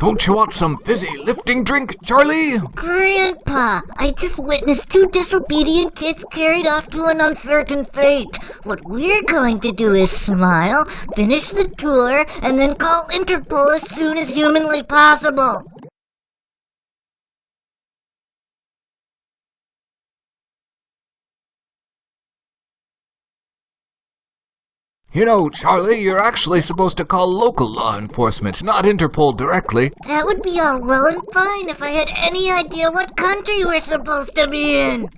Don't you want some fizzy lifting drink, Charlie? Grandpa, I just witnessed two disobedient kids carried off to an uncertain fate. What we're going to do is smile, finish the tour, and then call Interpol as soon as humanly possible. You know, Charlie, you're actually supposed to call local law enforcement, not Interpol directly. That would be all well and fine if I had any idea what country we're supposed to be in.